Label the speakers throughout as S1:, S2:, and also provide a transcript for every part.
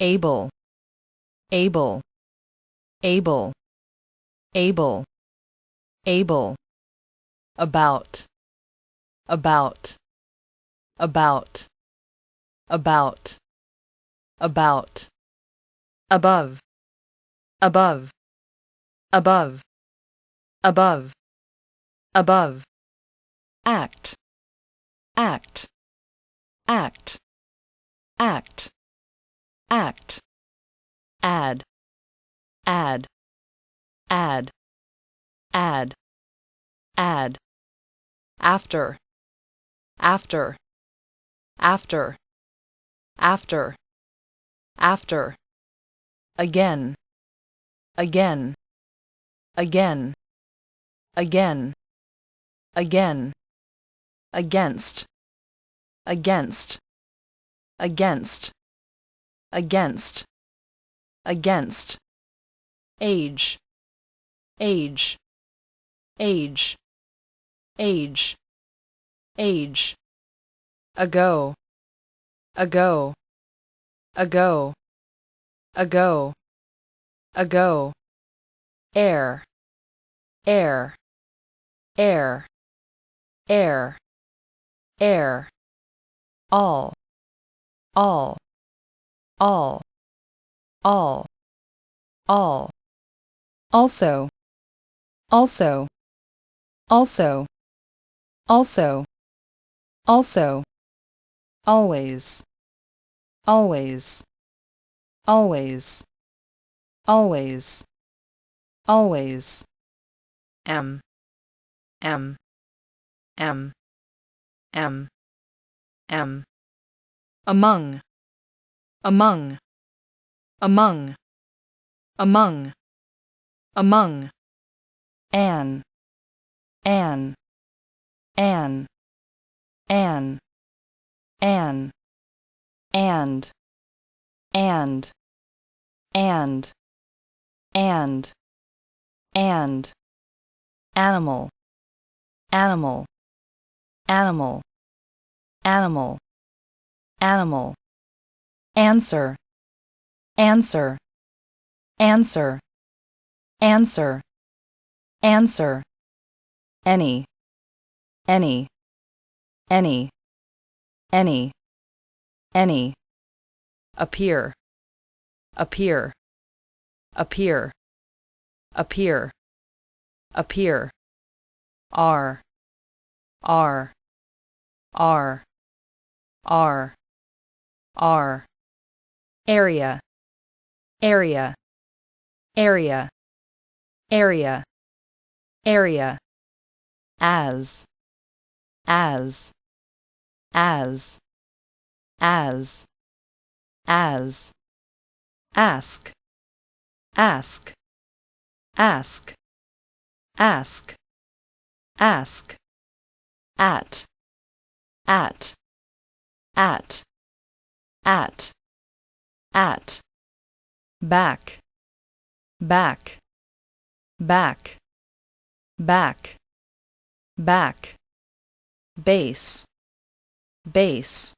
S1: able. Able. Able. Able. Able. About. About. About. About. About. Above. Above. Above. Above. Above. Act. Act. Act. Act act add add add add add after after after after after again again again again again against against against against against age age age age age ago ago ago ago ago air air air air air all all all. All. All. Also. Also. Also. Also. Also. Always. Always. Always. Always. Always. M. M. M. M. M. Among among. Among. Among. Among. An. An. An. An. An. And. And. And. And. And. Animal. Animal. Animal. Animal. Animal answer. Answer. Answer. Answer. Answer. Any. Any. Any. Any. Any. Appear. Appear. Appear. Appear. Appear. Are are are are are area. Area. Area. Area. Area. As. As. As. As. As. Ask. Ask. Ask. Ask. Ask. At. At. At. At at back back back back back base base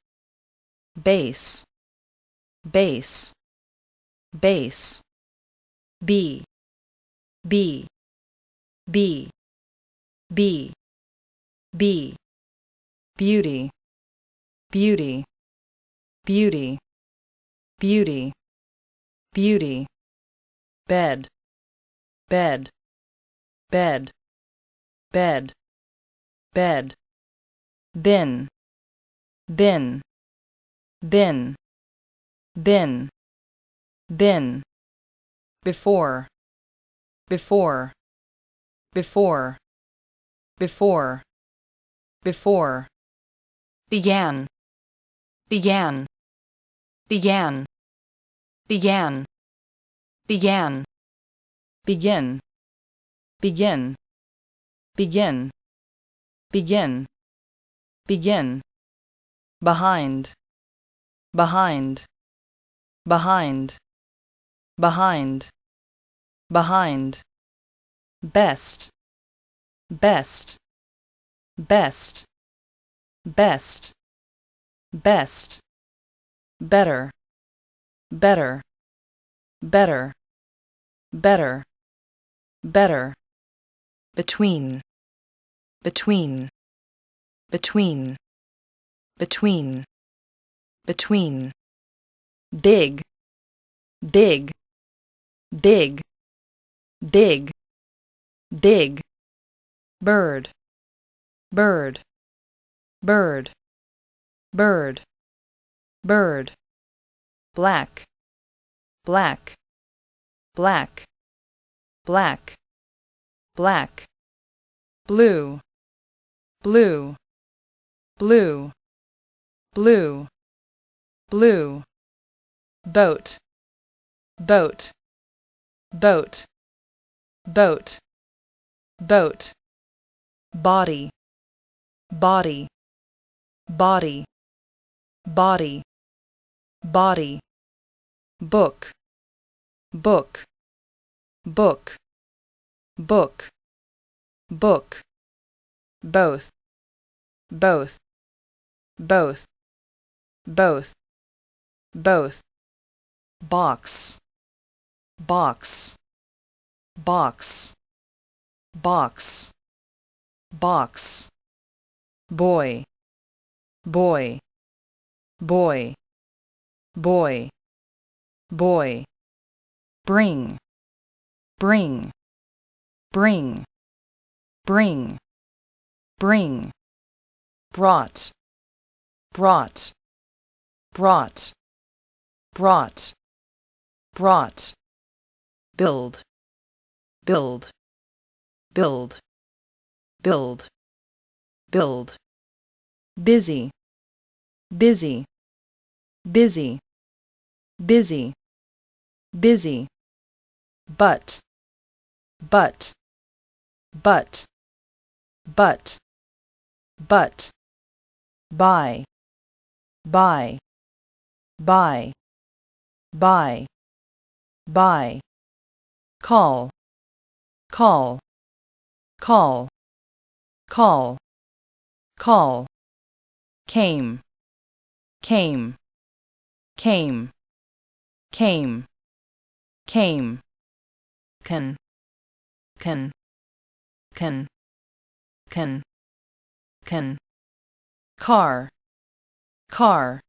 S1: base base base b b b b b beauty beauty beauty beauty. Beauty. Bed. Bed. Bed. Bed. Bed. Bin. Bin. Bin. Bin. Bin. Before. Before. Before. Before. Before. Began. Began began began began begin. Begin. Begin. Begin. Begin. Behind. Behind. Behind. Behind. Behind. Best. Best. Best. Best. Best better. Better, better, better, better, between, between, between, between, between, big, big, big, big, big, bird, bird, bird, bird, bird, black, black, black, black, black, blue, blue, blue, blue, blue, boat, boat, boat, boat, boat, body, body, body, body, body, book, book, book, book, book, both, both, both, both, both, box, box, box, box, box, boy, boy, boy, boy, boy, bring, bring, bring, bring, bring, brought, brought, brought, brought, brought, build, build, build, build, build, busy, busy, busy, busy, busy, but, but, but, but, but, by, by, by, by, by, call, call, call, call, call, came, came, came, came, came, can, can, can, can, can, car, car,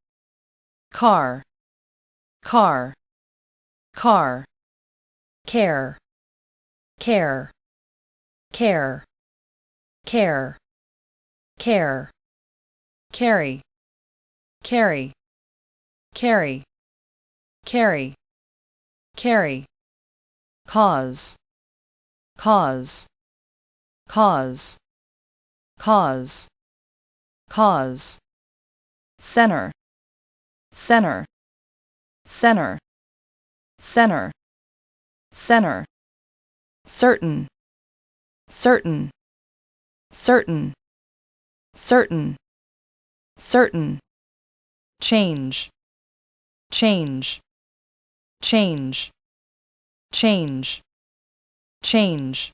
S1: car, car, car, care, care, care, care, care, carry, carry, carry, carry, carry, cause, cause, cause, cause, cause, center, center, center, center, center, certain, certain, certain, certain, certain, change, change, change, change, change,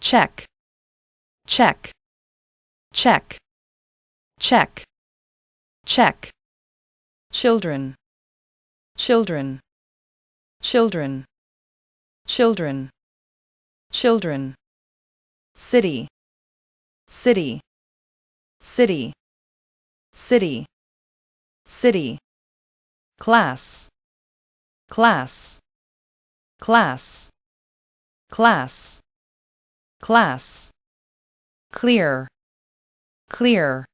S1: check, check, check, check, check, children, children, children, children, children, city, city, city, city, city, class, class, class, class, class, clear, clear,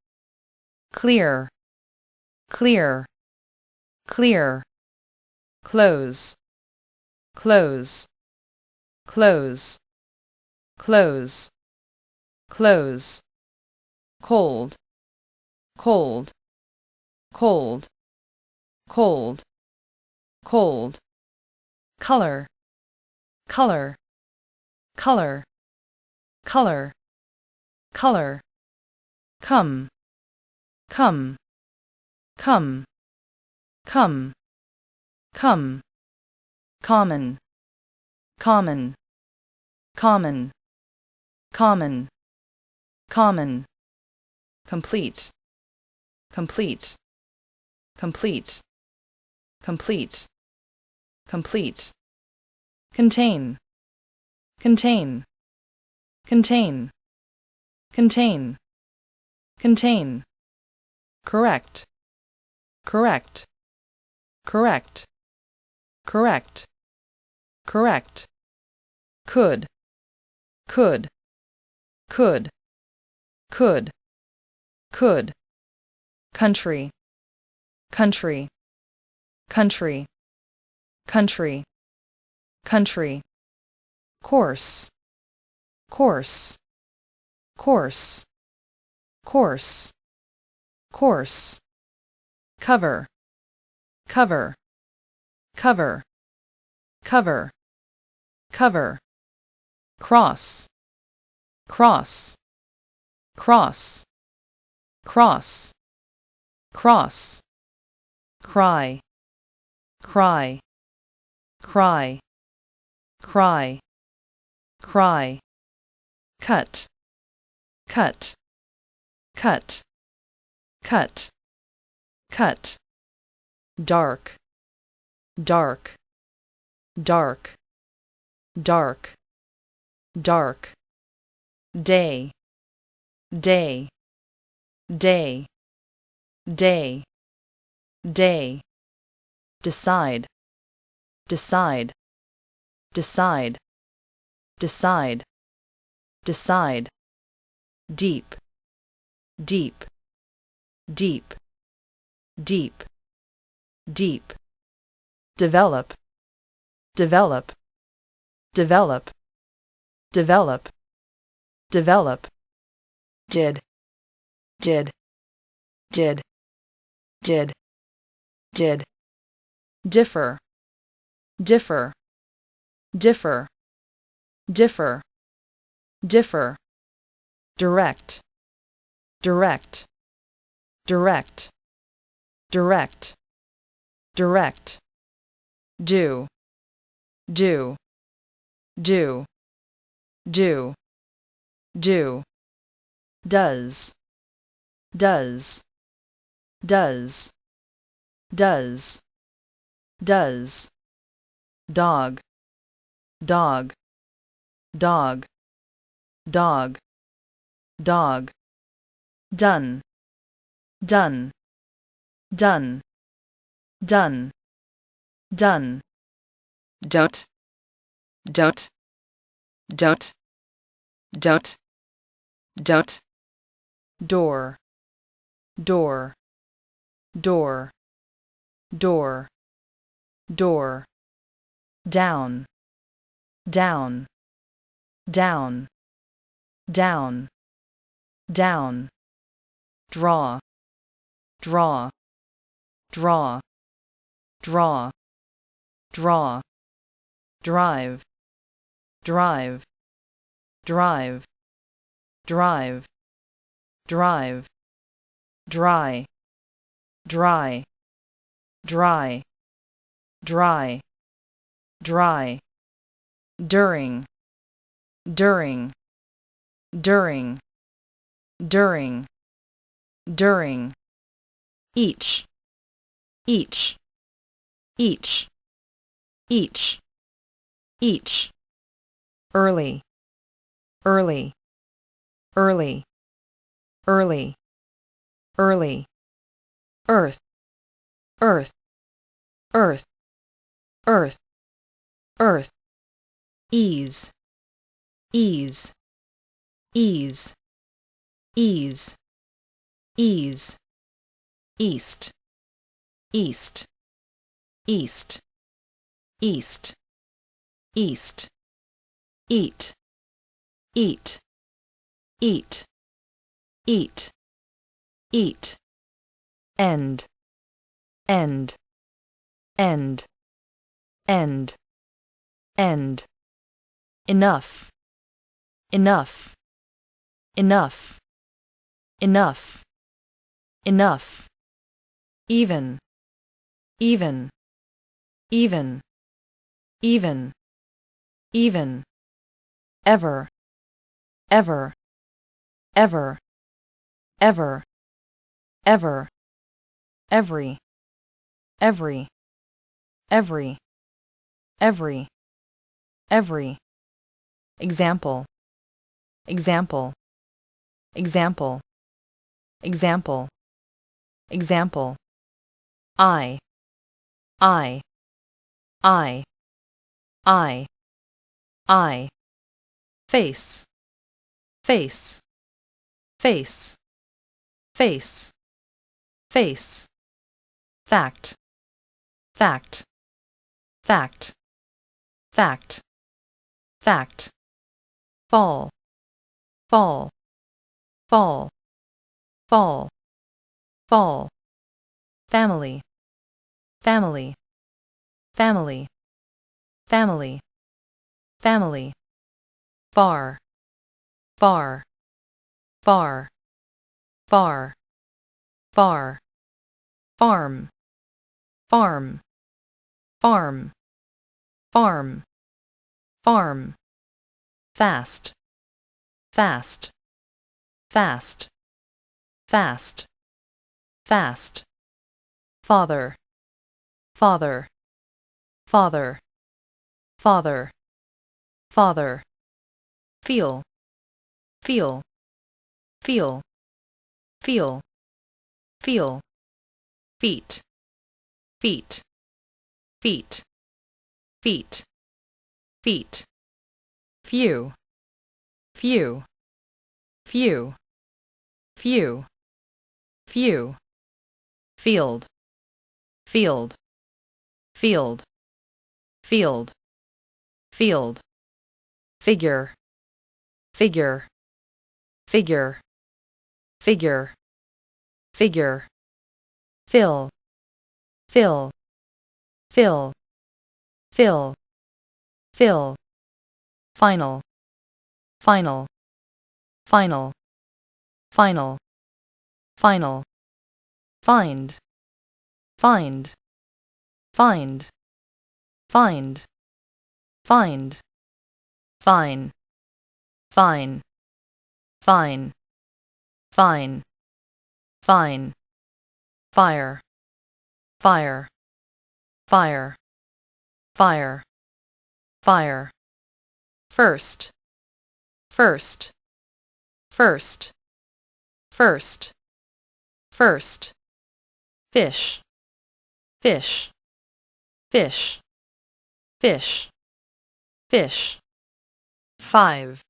S1: clear, clear, clear, close, close, close, close, close, cold, cold, cold, cold, cold, color, color, color, color, color, come, come, come, come, come, common, common, common, common, common, complete, complete, complete, complete, complete, contain, contain, contain, contain, contain, correct, correct, correct, correct, correct, could, could, could, could, could, country, country, country, country, country, course, course, course, course, course, cover, cover, cover, cover, cover, cross, cross, cross, cross, cross, cry, cry, cry, cry, cry, cut, cut, cut, cut, cut, dark, dark, dark, dark, dark, day, day, day, day, day, decide, decide, decide, decide, decide, deep, deep, deep, deep, deep, develop, develop, develop, develop, develop, did, did, did, did, did, differ, differ, differ, differ, differ, direct, direct, direct, direct, direct, do, do, do, do, do, does, does, does, does, does, dog, dog, dog, dog, dog, done, done, done, done, done, don't, don't, don't, don't, don't, door, door, door, door, door, down, down, down, down, down, draw, draw, draw, draw, draw, drive, drive, drive, drive, drive, dry, dry, dry, dry, dry, during, during, during, during, during, each, each, each, each, each, early, early, early, early, early, earth, earth, earth, earth, earth, ease, ease, ease, ease, ease, east, east, east, east, east, eat, eat, eat, eat, eat, end, end, end, end, end, enough, enough, enough, enough, enough, even, even, even, even, even, ever, ever, ever, ever, ever, every, every, every, every, every. Example, example, example, example, example. I, I, I, I, I. Face, face, face, face, face. Fact, fact, fact, fact, fact. Fall, fall, fall, fall, fall. Family, family, family, family, family. Far, far, far, far, far. Farm, farm, farm, farm, farm. Fast, fast, fast, fast, fast. Father, father, father, father, father. Feel, feel, feel, feel, feel. Feet, feet, feet, feet, feet. Few, few, few, few, few. Field, field, field, field, field. Figure, figure, figure, figure, figure. Fill, fill, fill, fill, fill. Final, final, final, final, final. Find, find, find, find, find. Fine, fine, fine, fine, fine. Fire, fire, fire, fire, fire. First, first, first, first, first. Fish, fish, fish, fish, fish. Five,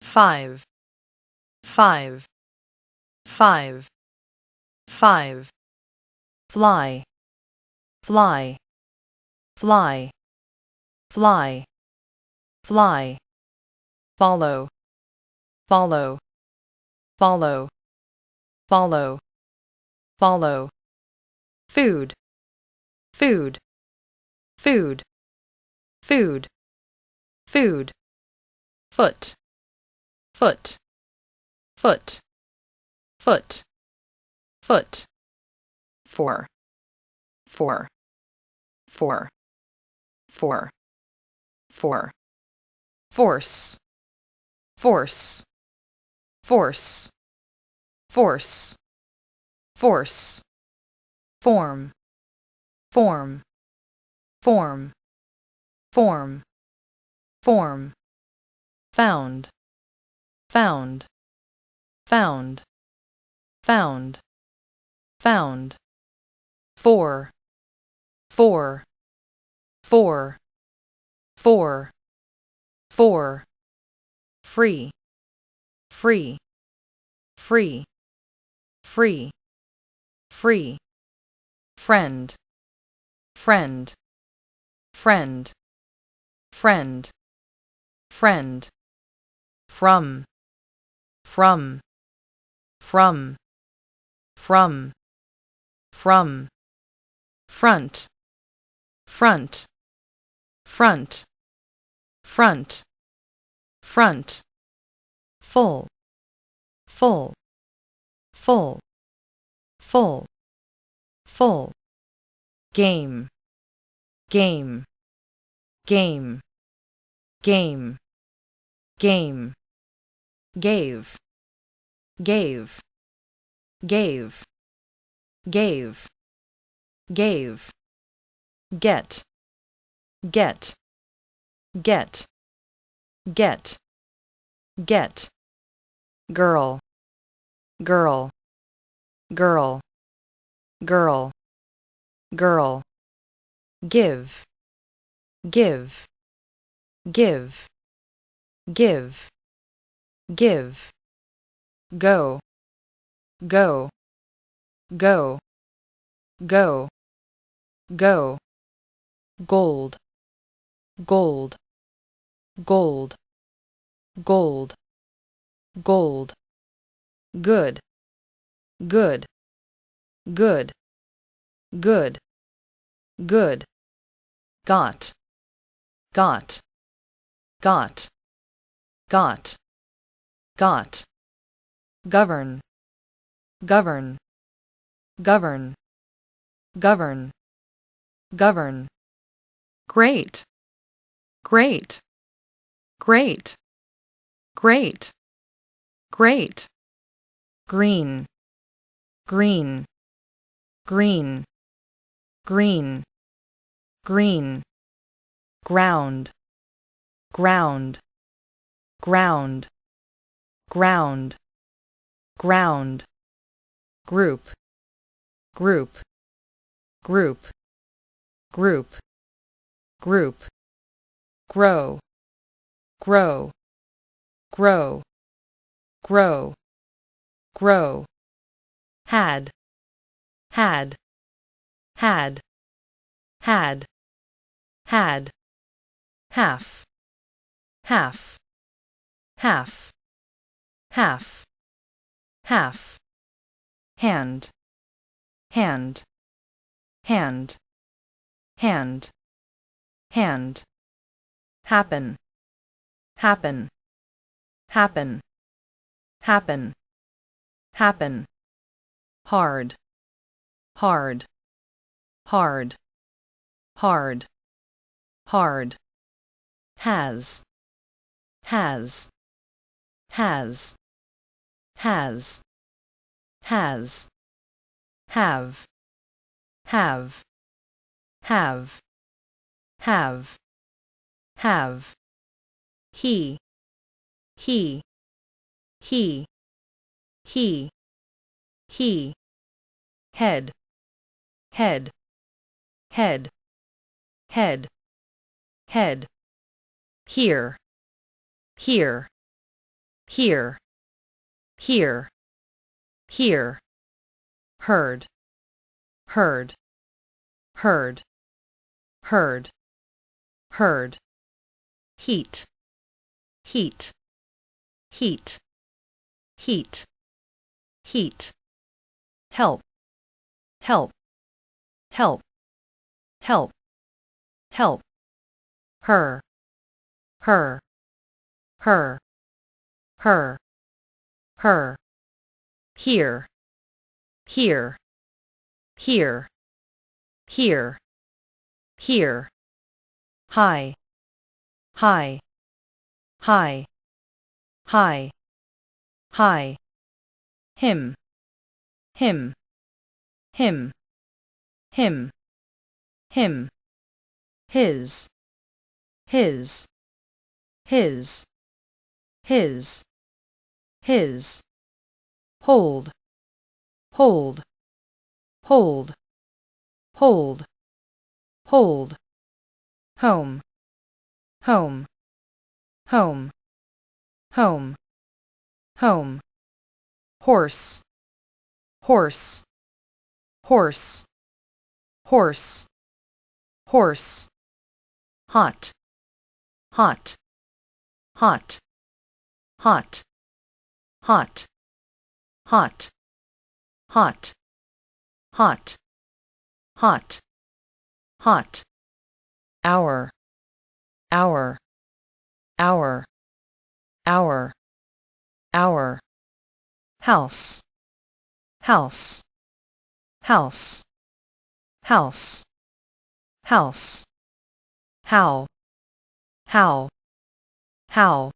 S1: five, five, five. Five. Fly, fly, fly, fly, fly. Follow, follow, follow, follow, follow. Food, food, food, food, food. Foot, foot, foot, foot foot four four four four. Four. Force. Force. Force. Force. Force. Form. Form. Form. Form. Form. Found. Found. Found. Found. Found. Four. Four four. Four. Four. Free. Free. Free. Free. Free. Friend. Friend. Friend. Friend. Friend. From. From. From. From. From. Front. Front front. Front. Front. Full. Full. Full. Full. Full. Game. Game. Game. Game. Game. Gave. Gave. Gave. Gave, gave. get, get, get, get, get, girl, girl, girl, girl, girl, give, give, give, give, give, go, go, go, go, go, gold, gold, gold, gold, gold, good, good, good, good, good, got, got, got, got, got, govern, govern, govern, govern, govern, great, great, great, great, great, green, green, green, green, green, ground, ground, ground, ground, ground, group, group, group, group, group, grow, grow, grow, grow, grow, had, had, had, had, had, half, half, half, half, half, hand, hand, hand, hand, hand, happen, happen, happen, happen, happen, hard, hard, hard, hard, hard, has, has, has, has, has, have, have, have, have, have, he, he, he, he, he, head, head, head, head, head, here, here, here, here, here, heard, heard, heard, heard, heard, heat, heat, heat, heat, heat, help, help, help, help, help, her, her, her, her, her, here, here, here, here, here, high, high, high, high, high, him, him, him, him, him, his, his, his, his, his, hold, hold, hold, hold, hold, home, home, home, home, home, horse, horse, horse, horse, horse, hot, hot, hot, hot, hot, hot, hot, hot, hot, hot, hour, hour, hour, hour, hour, house, house, house, house, house, how, how, how,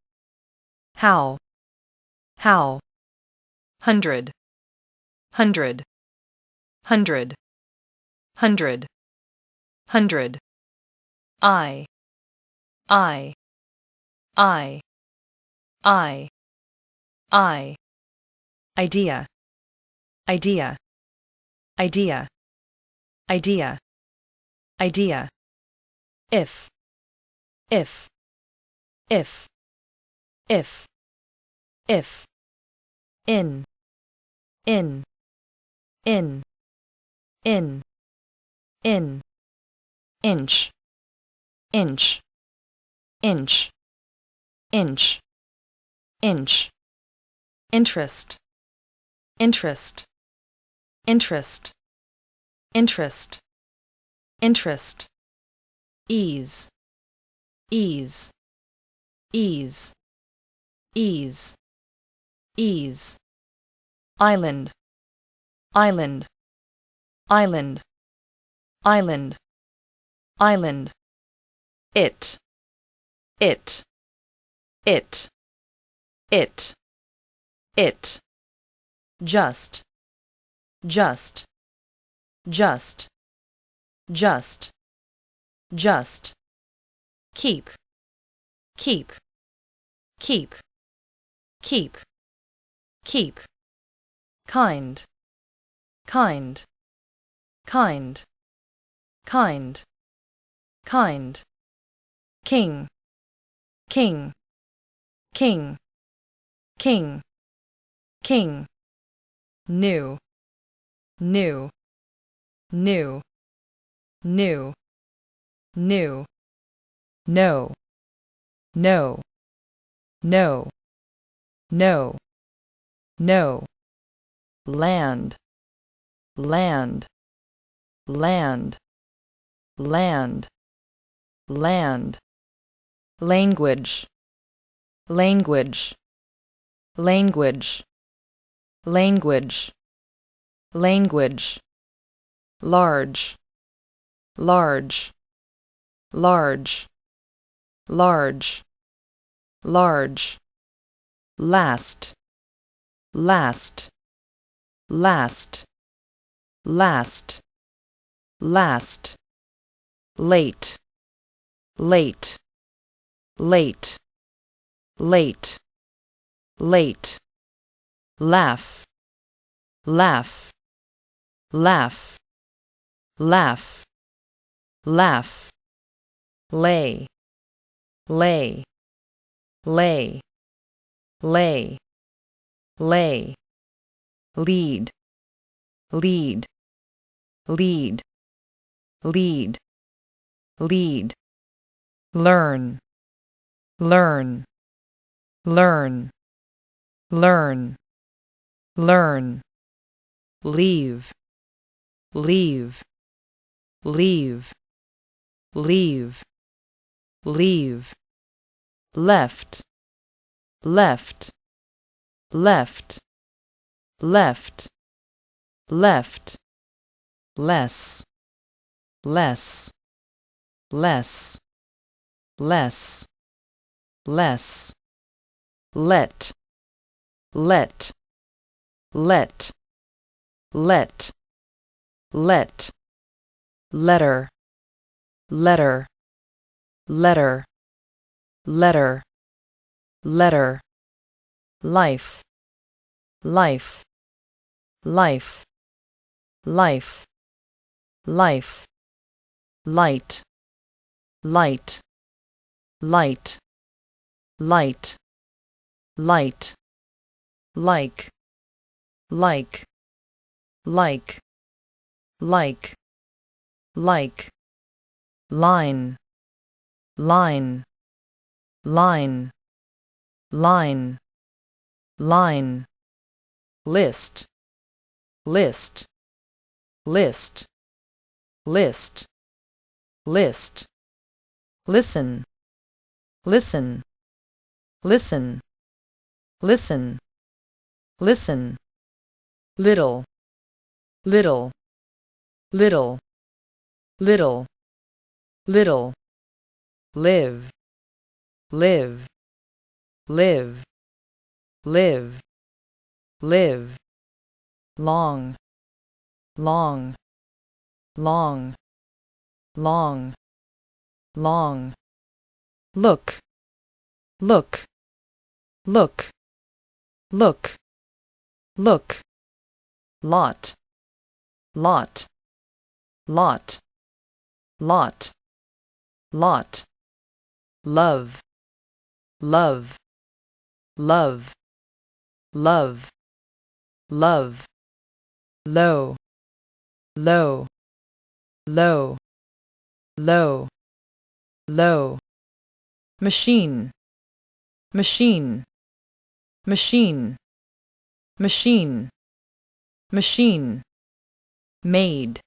S1: how, how, hundred, hundred, hundred, hundred, hundred. I I. I. I. I. Idea. Idea. Idea. Idea. Idea. If. If. If. If. If. In. In. In. In. In. Inch. Inch inch. Inch. Inch. Interest. Interest. Interest. Interest. Interest. Ease. Ease. Ease. Ease. Ease. Island. Island. Island. Island. Island. It it it it it just just just just just keep keep keep keep keep kind kind kind kind kind king king king king king new new new new new no no no no no land land land land land language. Language. Language. Language. Language. Large. Large. Large. Large. Large. Last. Last. Last. Last. Last. Late. Late late. Late. Late. Laugh. Laugh. Laugh. Laugh. Laugh. Lay. Lay. Lay. Lay. Lay. Lead. Lead. Lead. Lead. Lead. Learn learn. Learn. Learn. Learn. Leave. Leave. Leave. Leave. Leave. Left. Left. Left. Left. Left. Less. Less. Less. Less less let. Let. Let. Let. Let. Letter. Letter. Letter. Letter. Letter. Life. Life. Life. Life. Life. Light. Light. Light light. Light. Like. Like. Like. Like. Like. Line. Line. Line. Line. Line. List. List. List. List. List. Listen. Listen listen. Listen. Listen. Little. Little. Little. Little. Little. Live. Live. Live. Live. Live. Long. Long. Long. Long, long. Look, look, look, look, look. Lot, lot, lot, lot, lot. Love, love, love, love, love. Low, low, low, low, low. Machine, machine, machine, machine, machine. Made,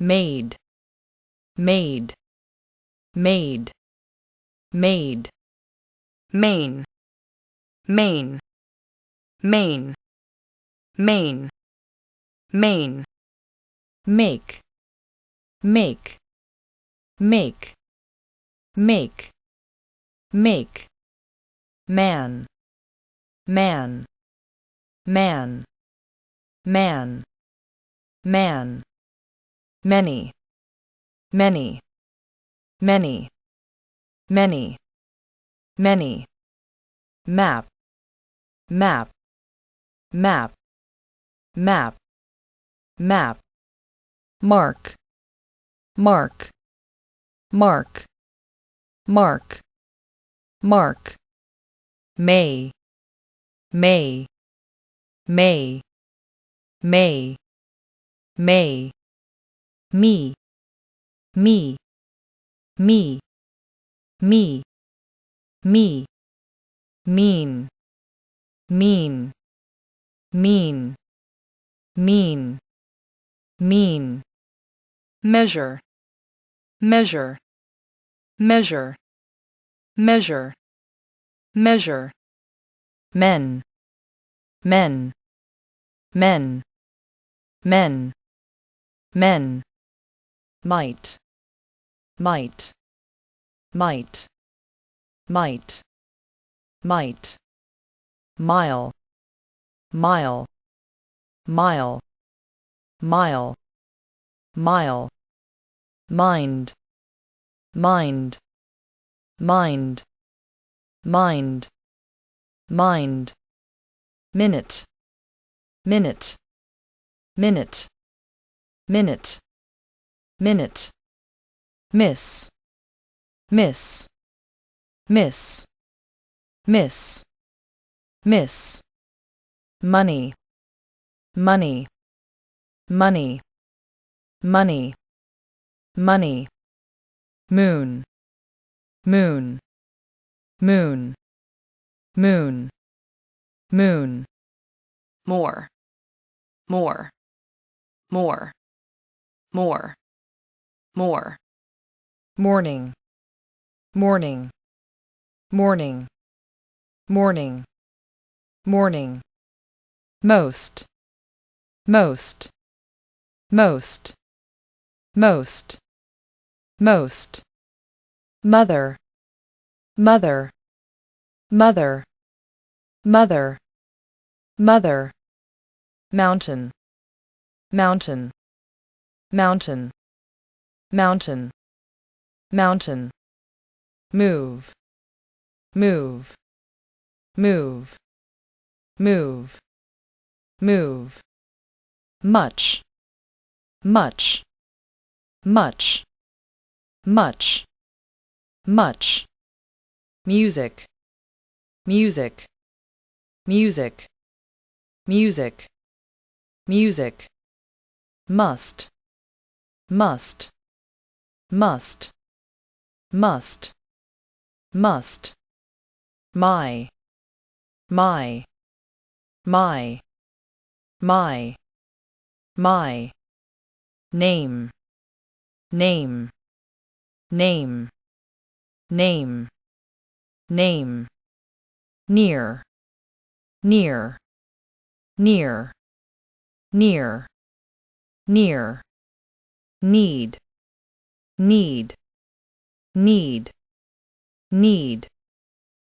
S1: made, made, made, made. Main, main, main, main. Main, make, make, make, make, make, man, man, man, man, man, many, many, many, many, many, map, map, map, map map mark mark mark mark mark may may. May. May. May. Me. Me. Me. Me. Me. Mean. Mean. Mean. Mean. Mean. Measure. Measure. Measure. Measure. Measure men. Men. Men. Men. Men. Might. Might. Might. Might. Might. Mile. Mile. Mile. Mile, mile, mind, mind, mind, mind, mind, minute, minute, minute, minute, minute, miss, miss, miss, miss, miss, money, money, money, money, money, moon, moon, moon, moon, moon, more, more, more, more, more, morning, morning, morning, morning, morning, most, most. Most, most, most. Mother, mother, mother, mother, mother. Mountain, mountain, mountain, mountain, mountain. Move, move, move, move, move. Much, much, much, much, much. Music, music, music, music, music. Must, must, must, must, must. My, my, my, my, my. Name, name, name, name, name, near, near, near, near, near, need, need, need, need,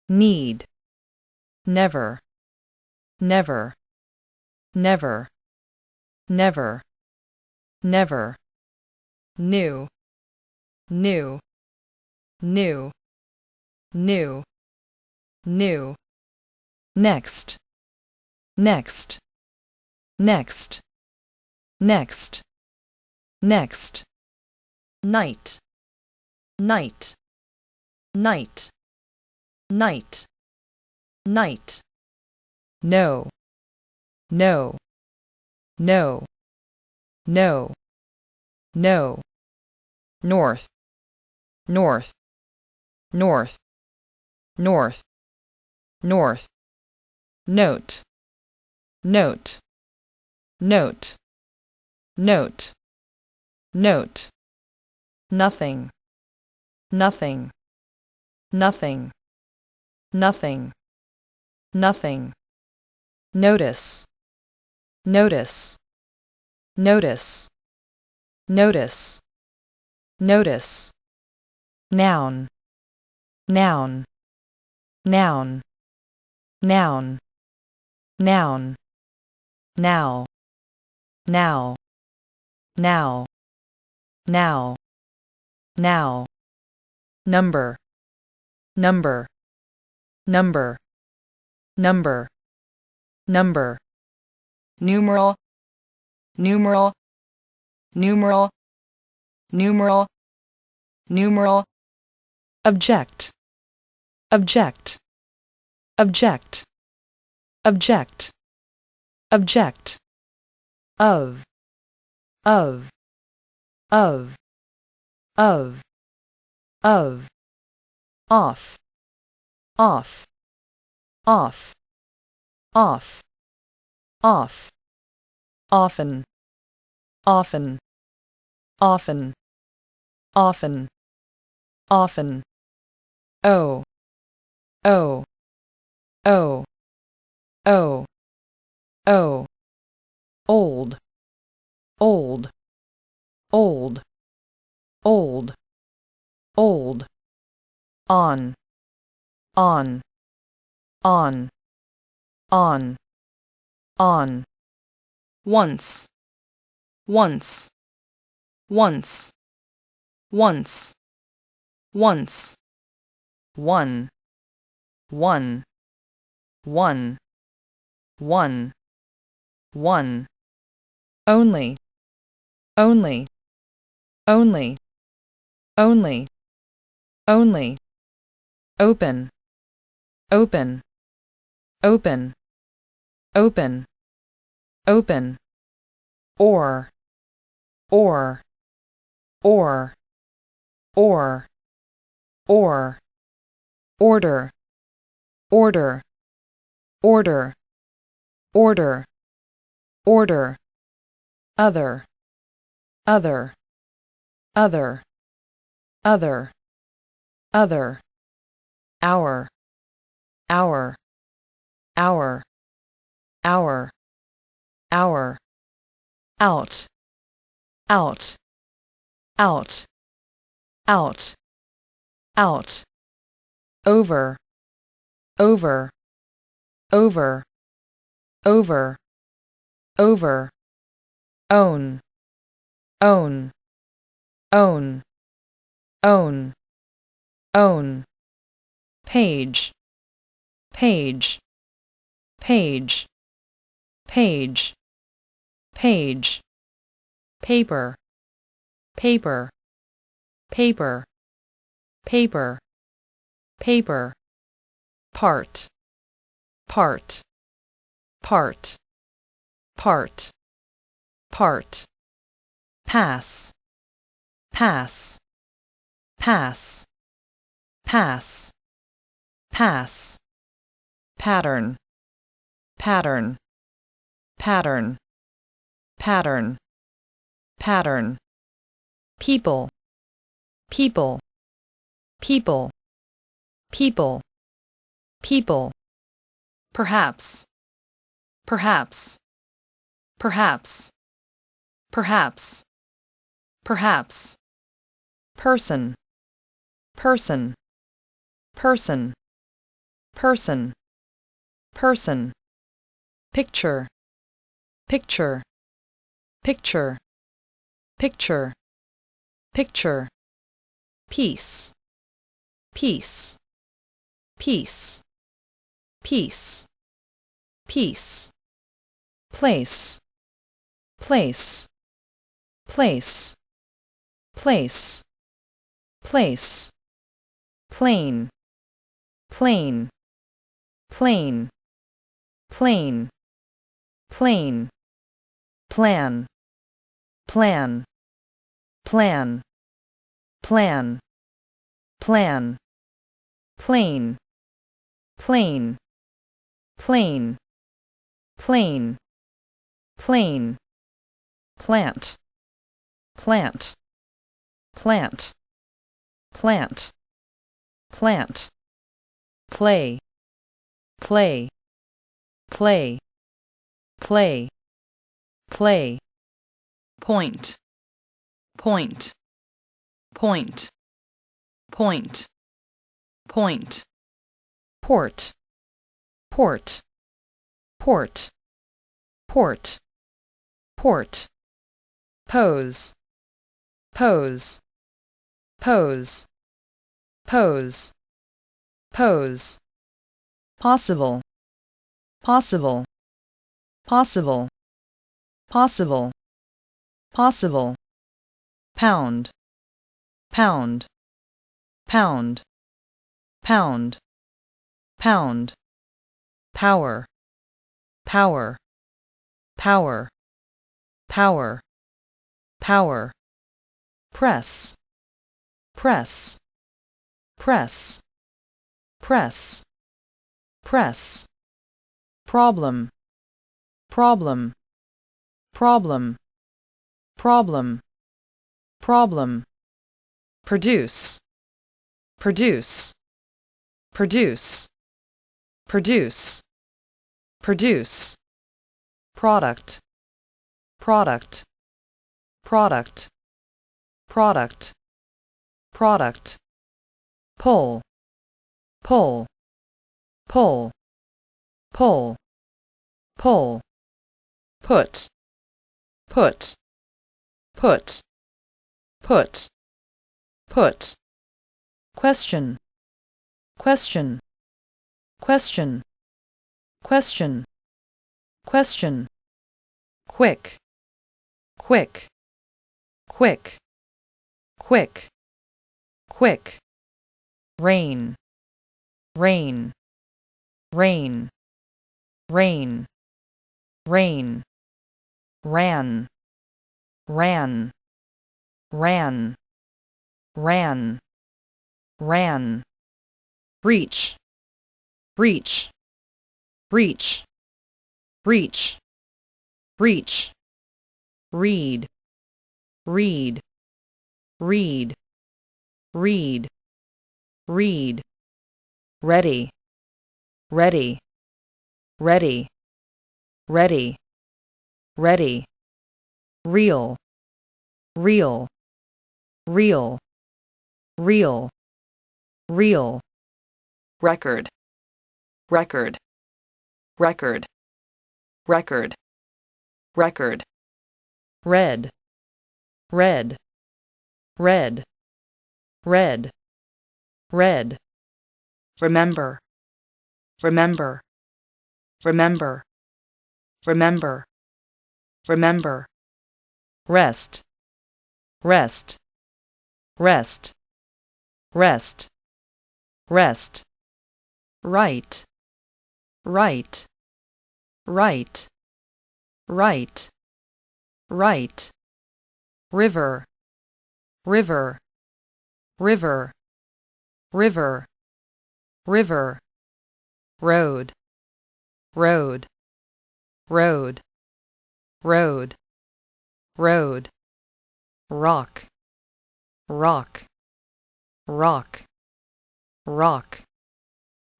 S1: need, never, never, never, never never, new, new, new, new, new, next, next, next, next, next, night, night, night, night, night, no, no, no, no, no, north, north, north, north, north, note, note, note, note, note, nothing, nothing, nothing, nothing, nothing, notice, notice, notice, notice, notice, noun, noun, noun, noun, noun, now, now, now, now, now, number, number, number, number, number, numeral, numeral, numeral, numeral, numeral, object, object, object, object, object, of, of, of, of, of, off, off, off, off, off, often, often, often, often, often, oh, oh, oh, oh, oh, old, old, old, old, old, on, on, on, on, on, once, once, once, once, once, one, one, one, one, one, only, only, only, only, only, open, open, open, open, open, or, or, or, or, or, order, order, order, order, order, other, other, other, other, other, our, our, our, our, our, out, out, out, out, out, over, over, over, over, over, own, own, own, own, own, page, page, page, page, page, paper, paper, paper, paper, paper, part, part, part, part, part, pass, pass, pass, pass, pass, pattern, pattern, pattern, pattern, pattern, people, people, people, people, people, perhaps, perhaps, perhaps, perhaps, perhaps, person, person, person, person, person, picture, picture, picture, picture, picture, piece, piece, piece, piece, piece, place, place, place, place, place, plain, plain, plain, plain, plain, plan, plan, plan, plan, plan, plane, plane, plane, plane, plane, plant, plant, plant, plant, plant, play, play, play, play, play, point, point, point, point, point, port, port, port, port, port, pose, pose, pose, pose, pose, possible, possible, possible, possible, possible, pound, pound, pound, pound, pound, power, power, power, power, power, press, press, press, press, press, problem, problem, problem, problem, problem, produce, produce, produce, produce, produce, product, product, product, product, product, pull, pull, pull, pull, pull, put, put, put, put, put, question, question, question, question, question, quick, quick, quick, quick, quick, rain, rain, rain, rain, rain, ran, ran, ran, ran, ran, reach, reach, reach, reach, reach, read, read, read, read, read, ready, ready, ready, ready, ready, real, real, real, real, real, record, record, record, record, record, red, red, red, red, red, remember, remember, remember, remember, remember, rest, rest, rest, rest, rest, right, right, right, right, right, river, river, river, river, river, road, road, road, road, road, rock, rock, rock, rock,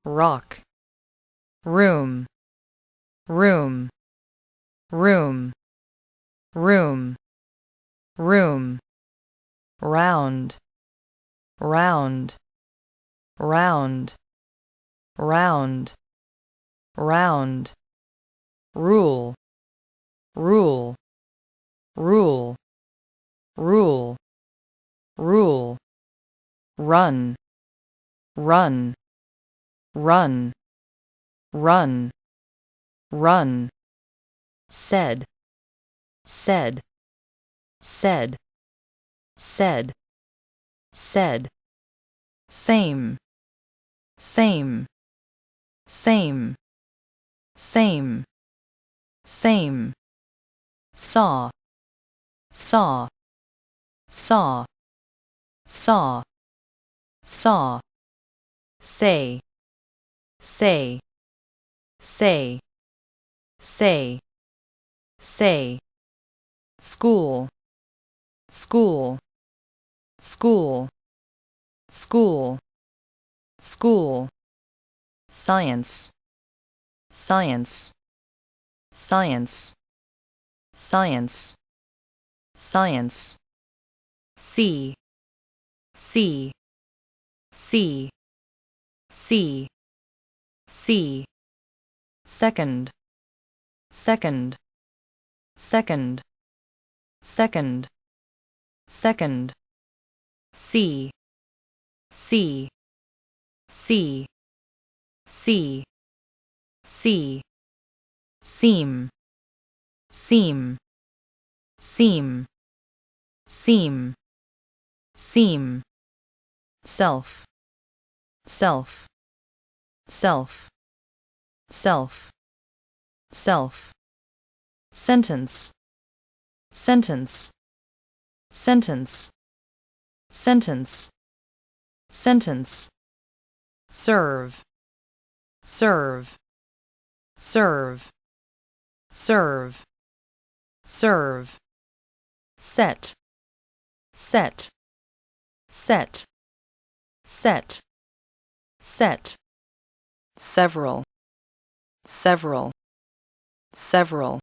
S1: rock, room, room, room, room, room, round, round, round, round, round, rule, rule, rule, rule, rule, run, run, run, run, run, said, said, said, said, said, same, same, same, same, same, saw, saw, saw, saw, saw, say, say, say, say, say, school, school, school, school, school, science, science, science, science, science, sea, sea, sea, sea, sea, second, second, second, second, second, see, see, see, see, see, seem, seem, seem, seem, seem, self, self, self, self, self, sentence, sentence, sentence, sentence, sentence, serve, serve, serve, serve, serve, set, set, set, set, set, several, several, several,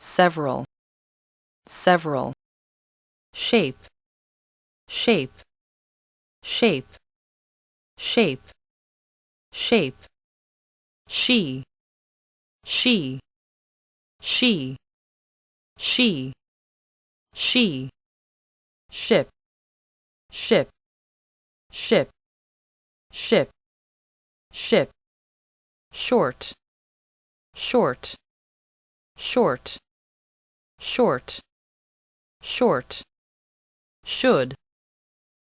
S1: several, several, shape, shape, shape, shape, shape, she, she, she, she, she, ship, ship, ship, ship, ship, short, short, short, short, short, should,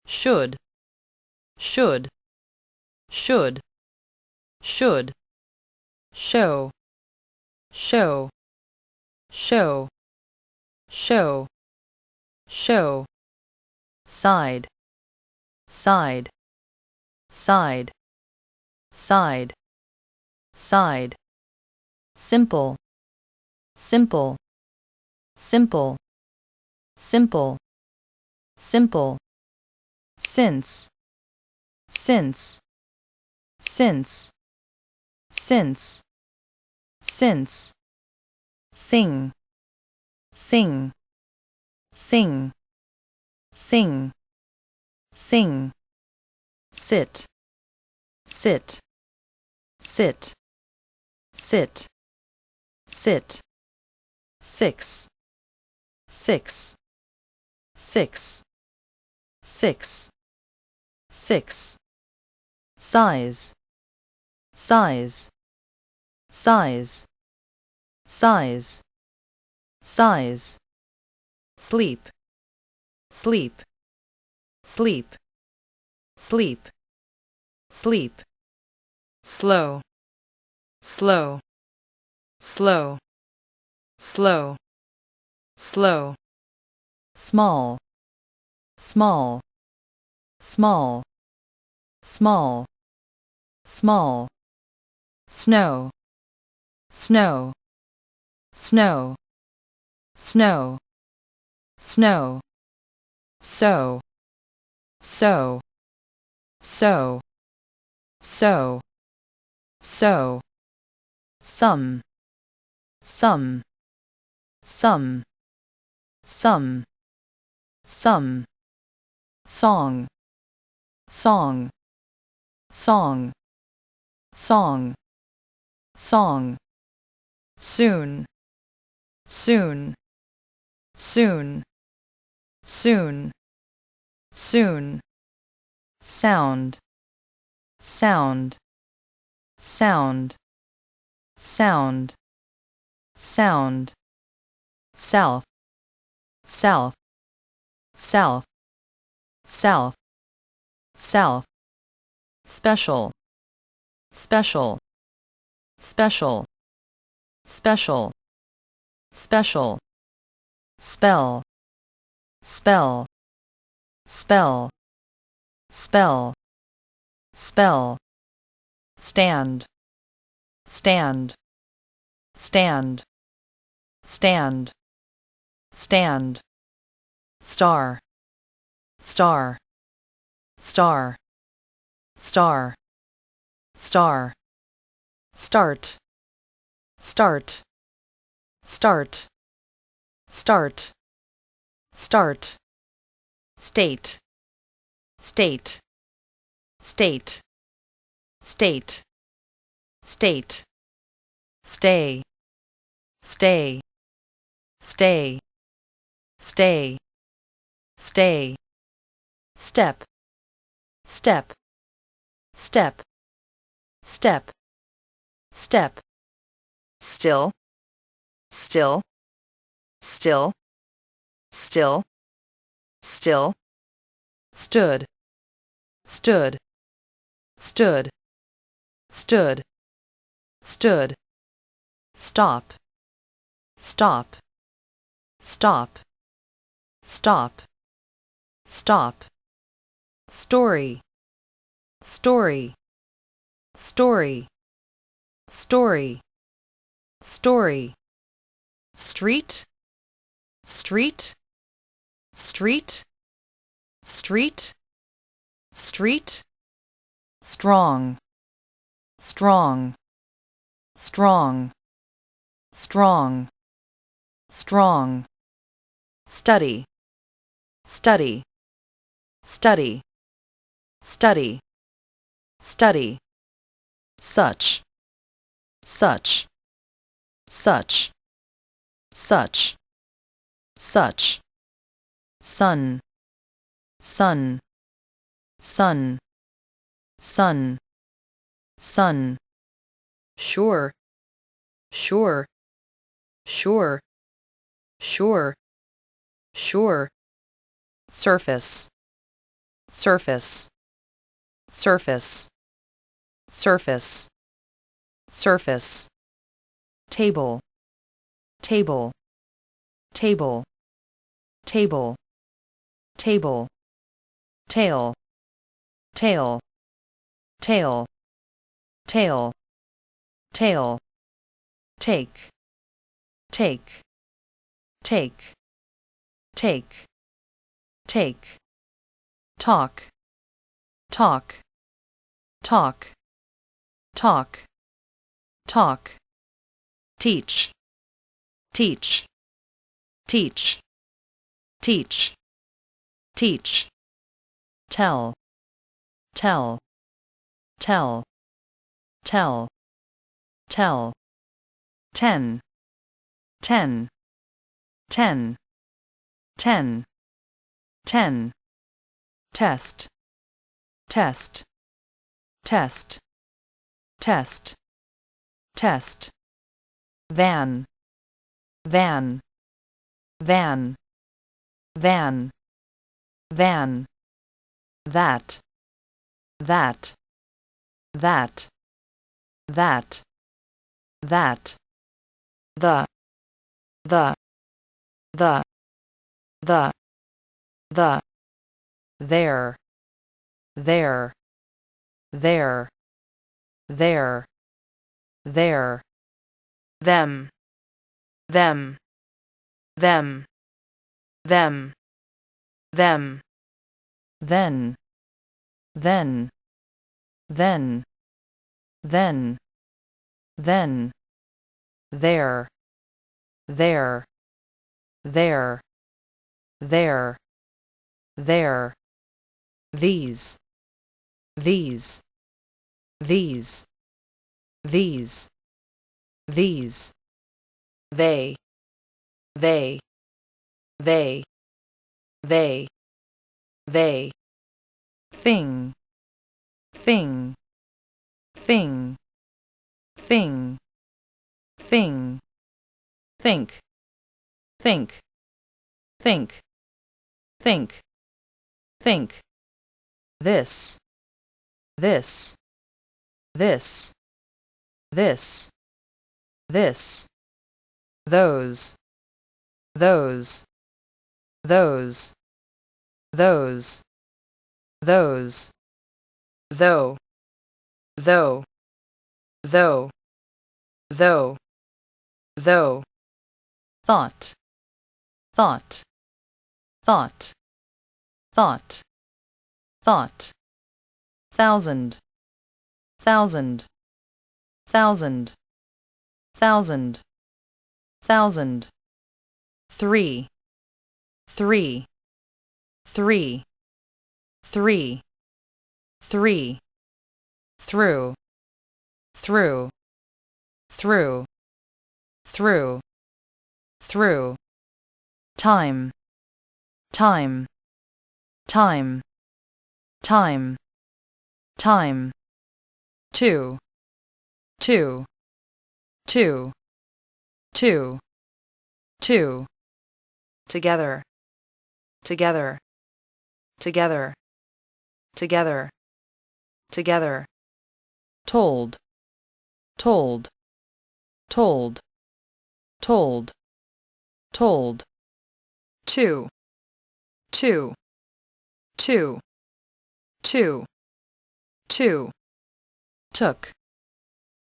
S1: should, should, should, should, show, show, show, show, show, side, side, side, side, side, simple, simple, simple, simple, simple, since, since, since, since, since, sing, sing, sing, sing, sing, sit, sit, sit, sit, sit, six, six, six, six, six, size, size, size, size, size, sleep, sleep, sleep, sleep, sleep, slow, slow, slow, slow, slow, small, small, small, small, small, snow, snow, snow, snow, snow, so, so, so, so, so, some, some, some, some, some, song, song, song, song, song, soon, soon, soon, soon, soon, sound. Sound. Sound. Sound. Sound. Self. Self self. Self. Self. Special. Special. Special. Special. Special. Spell. Spell. Spell. Spell. Spell. Stand. Stand. Stand. Stand. Stand star. Star. Star. Star. Star. Start. Start. Start. Start. Start. State. State. State. State. State. Stay. Stay. Stay. Stay stay step step step step step still still still still still. stood stood stood stood stood. Stop stop stop stop stop. Story. Story. Story. Story. Story. Street. Street. Street. Street. Street. Strong. Strong. Strong. Strong. Strong. Study. Study study. Study. Study. Such. Such. Such. Such. Such. Sun. Sun. Sun. Sun. Sun. Sure. Sure. Sure. Sure. Sure. Surface surface surface surface surface. Table table table table table. Tail tail tail tail tail. Take take take take. take talk. Talk. Talk. Talk. Talk. Teach. Teach. Teach. Teach. Teach. Tell. Tell. Tell. Tell. Tell. Ten. Ten. Ten. Ten. Ten test. Test. Test. Test. Test. Van. Van. Van. Van. Van. That. That. That. That. That. The. The. The. The. The their their their their their them them them them them then then then then then there there there there there these these these these these they they they they they thing, thing, thing, thing, thing, think, think, think, think, think, this, this, this, this, this, those, those, those, those, those, though, though, though, though, though, thought, thought, thought, thought, thought, thousand, thousand, thousand, thousand, thousand, three, three, three, three, three, through, through, through, through, through, time, time, time, time, time, to, to, to, to, to, together, together, together, together, together, told, told, told, told, told, too, too, too, too, too, took,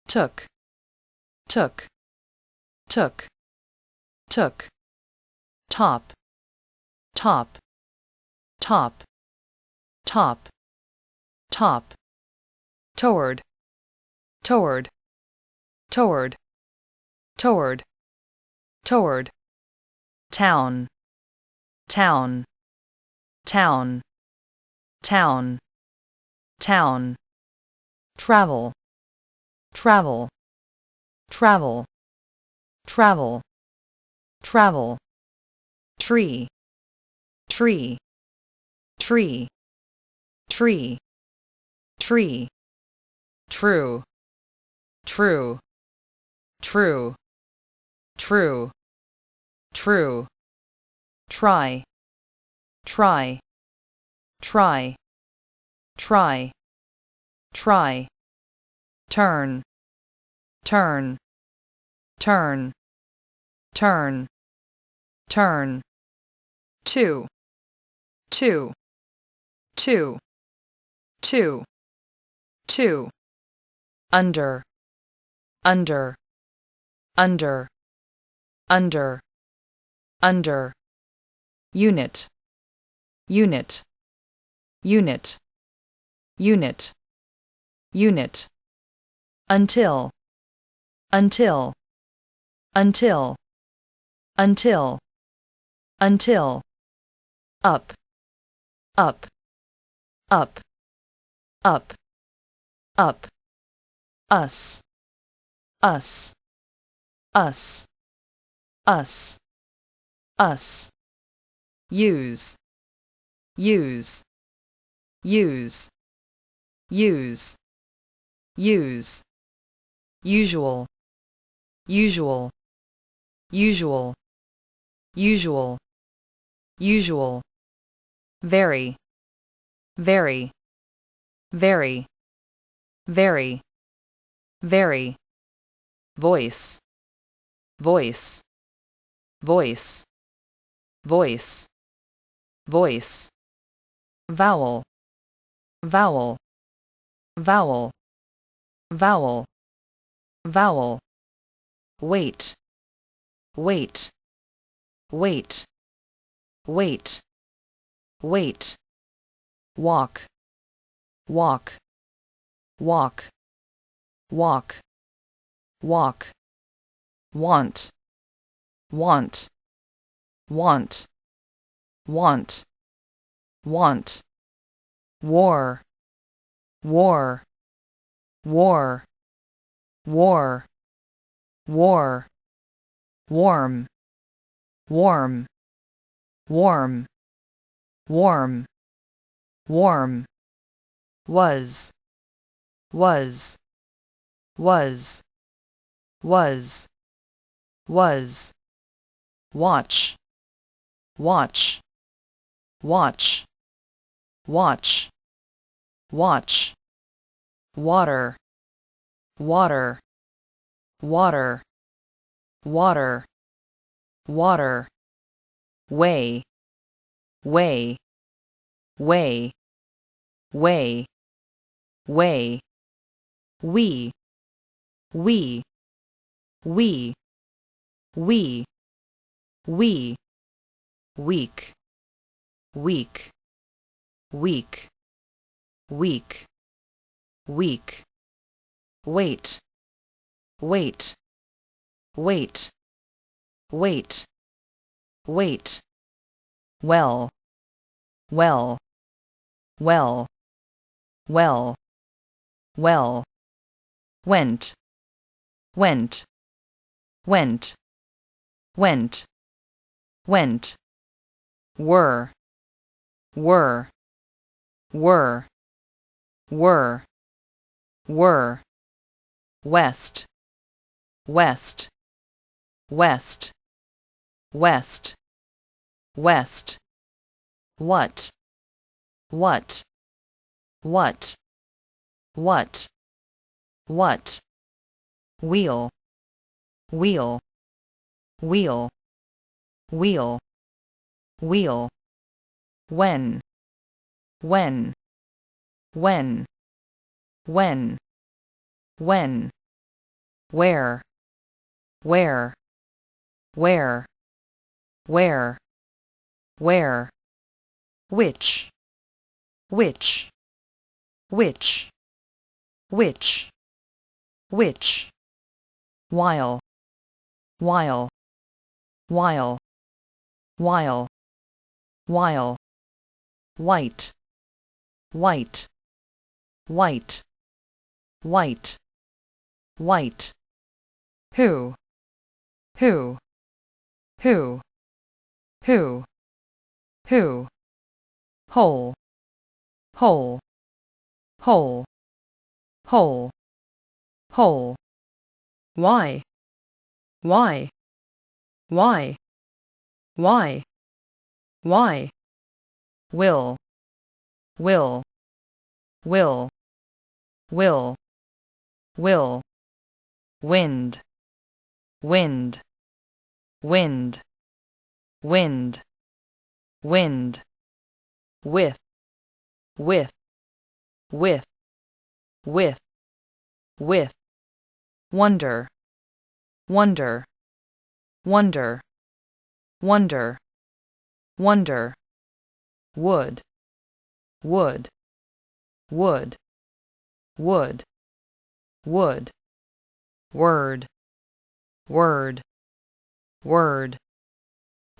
S1: took, took, took, took, top, top, top, top, top, toward, toward, toward, toward, toward, town, town, town, town, town, travel, travel, travel, travel, travel, tree, tree, tree, tree, tree, true, true, true, true, true, try, try, try, try, try, turn, turn, turn, turn, turn, two, two, two, two, two, under, under, under, under, under, unit, unit, unit, unit, unit, until, until, until, until, until, up, up, up, up, up, us, us, us, us, us, use, use, use, use, use, usual, usual, usual, usual, usual, very, very, very, very, very, voice, voice, voice, voice, voice, vowel, vowel, vowel, vowel, vowel, wait, wait, wait, wait, wait, walk, walk, walk, walk, walk, want, want, want, want, want, war, war, war, war, war, warm, warm, warm, warm, warm, was. Was. Was. Was. Was. Watch. Watch. Watch. Watch watch. Water. Water. Water. Water. Water. Way. Way. Way. Way. Way. We. We. We. We. We. Weak. Weak. Weak weak weak wait wait wait wait wait well well well well well went went went went went were were were were were west west west west west what what what what what wheel wheel wheel wheel wheel when when when. When. When. Where. Where. Where. Where. Where. Which. Which. Which. Which. Which. While. While. While. While. While. White. White white. White. White. Who? Who? Who? Who? Who? Whole whole whole whole whole why? Why? Why? Why? Why? Will. Will. Will will. Will. Wind. Wind. Wind. Wind. Wind. With. With. With. With. With. Wonder. Wonder. Wonder. Wonder. Wonder. Wood. Wood. Wood wood wood word word word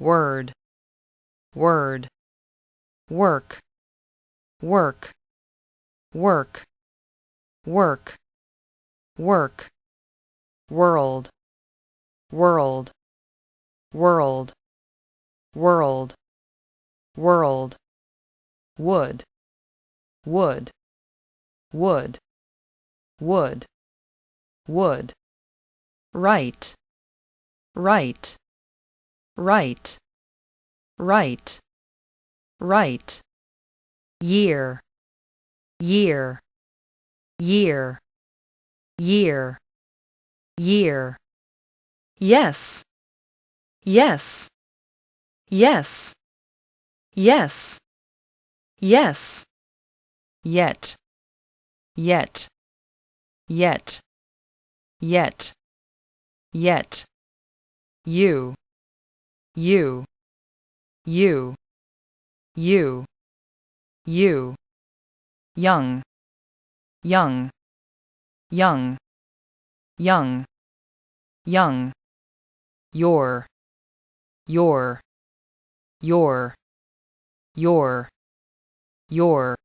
S1: word word work work work work work world world world world world would would would would would write write write write write year year year year year yes yes yes yes yes yet yet yet. Yet. Yet. You. You. You. You. You. Young. Young. Young. Young. Young. Your. Your. Your. Your. Your